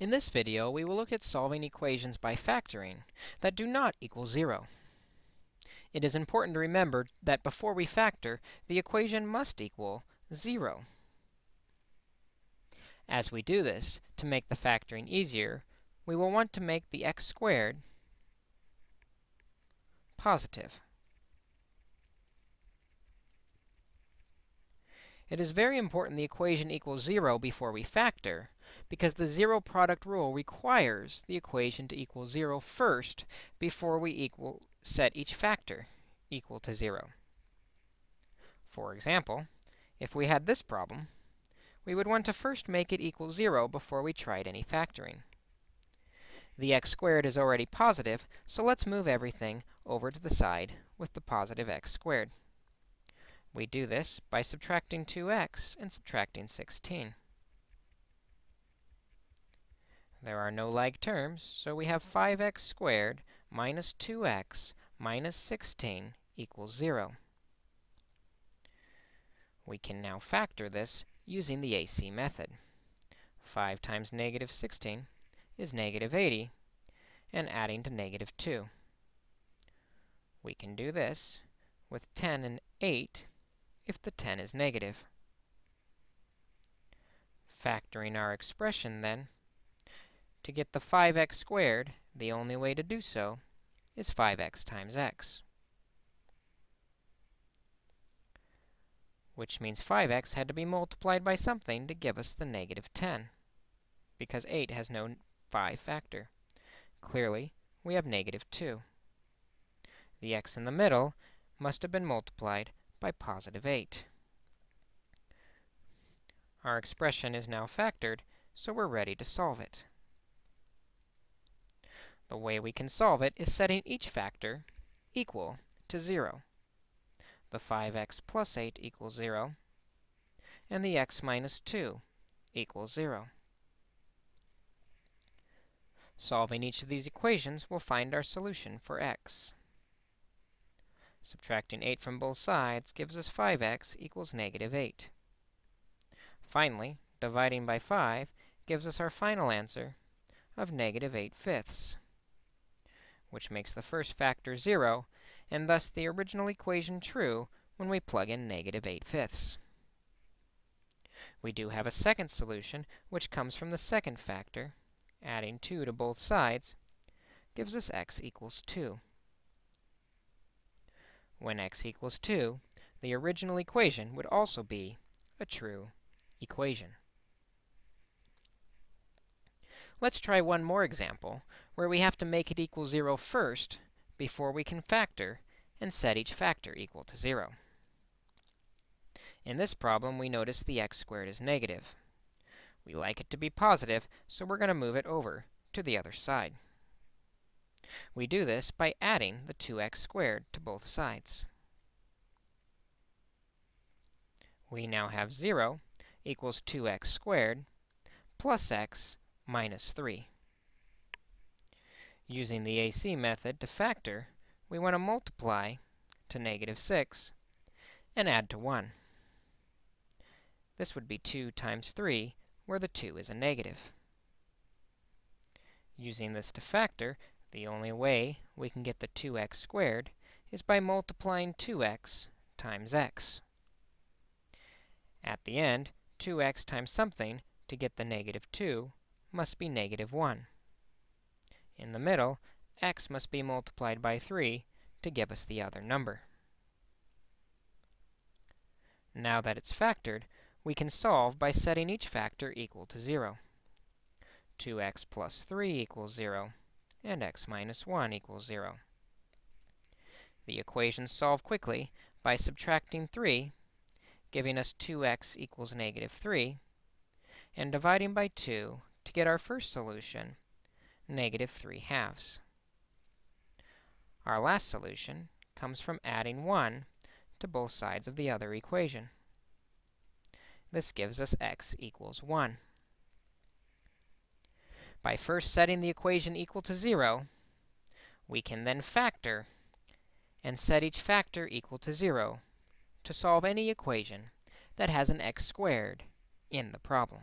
In this video, we will look at solving equations by factoring that do not equal 0. It is important to remember that before we factor, the equation must equal 0. As we do this, to make the factoring easier, we will want to make the x squared positive. It is very important the equation equals 0 before we factor, because the zero product rule requires the equation to equal 0 first before we equal set each factor equal to 0. For example, if we had this problem, we would want to first make it equal 0 before we tried any factoring. The x squared is already positive, so let's move everything over to the side with the positive x squared. We do this by subtracting 2x and subtracting 16. There are no like terms, so we have 5x squared minus 2x minus 16 equals 0. We can now factor this using the AC method. 5 times negative 16 is negative 80, and adding to negative 2. We can do this with 10 and 8 if the 10 is negative. Factoring our expression, then, to get the 5x squared, the only way to do so is 5x times x, which means 5x had to be multiplied by something to give us the negative 10, because 8 has no 5 factor. Clearly, we have negative 2. The x in the middle must have been multiplied by positive 8. Our expression is now factored, so we're ready to solve it. The way we can solve it is setting each factor equal to 0. The 5x plus 8 equals 0, and the x minus 2 equals 0. Solving each of these equations we'll find our solution for x. Subtracting 8 from both sides gives us 5x equals negative 8. Finally, dividing by 5 gives us our final answer of negative 8 fifths, which makes the first factor 0, and thus the original equation true when we plug in negative 8 fifths. We do have a second solution, which comes from the second factor. Adding 2 to both sides gives us x equals 2. When x equals 2, the original equation would also be a true equation. Let's try one more example, where we have to make it equal 0 first before we can factor and set each factor equal to 0. In this problem, we notice the x squared is negative. We like it to be positive, so we're going to move it over to the other side. We do this by adding the 2x squared to both sides. We now have 0 equals 2x squared plus x minus 3. Using the AC method to factor, we want to multiply to negative 6 and add to 1. This would be 2 times 3, where the 2 is a negative. Using this to factor, the only way we can get the 2x squared is by multiplying 2x times x. At the end, 2x times something to get the negative 2 must be negative 1. In the middle, x must be multiplied by 3 to give us the other number. Now that it's factored, we can solve by setting each factor equal to 0. 2x plus 3 equals 0 and x minus 1 equals 0. The equations solve quickly by subtracting 3, giving us 2x equals negative 3, and dividing by 2 to get our first solution, negative 3 halves. Our last solution comes from adding 1 to both sides of the other equation. This gives us x equals 1. By first setting the equation equal to 0, we can then factor and set each factor equal to 0 to solve any equation that has an x squared in the problem.